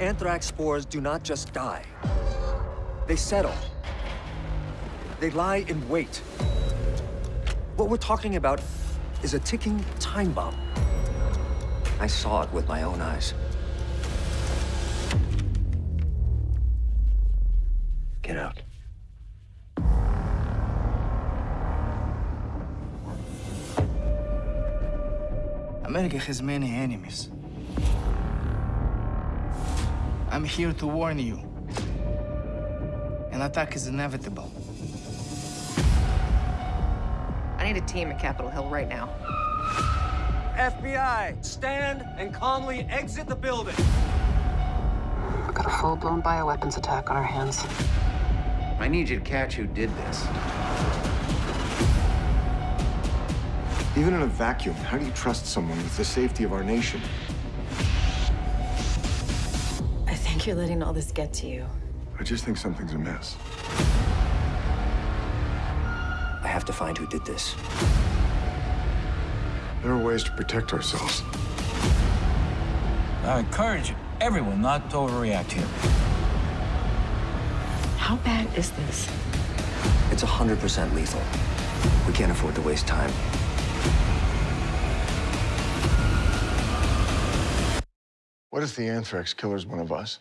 Anthrax spores do not just die. They settle. They lie in wait. What we're talking about is a ticking time bomb. I saw it with my own eyes. Get out. America has many enemies. I'm here to warn you. An attack is inevitable. I need a team at Capitol Hill right now. FBI, stand and calmly exit the building. We've got a full-blown bioweapons attack on our hands. I need you to catch who did this. Even in a vacuum, how do you trust someone with the safety of our nation? I think you're letting all this get to you. I just think something's amiss. I have to find who did this. There are ways to protect ourselves. I encourage everyone not to overreact here. How bad is this? It's 100% lethal. We can't afford to waste time. What if the anthrax killer's one of us?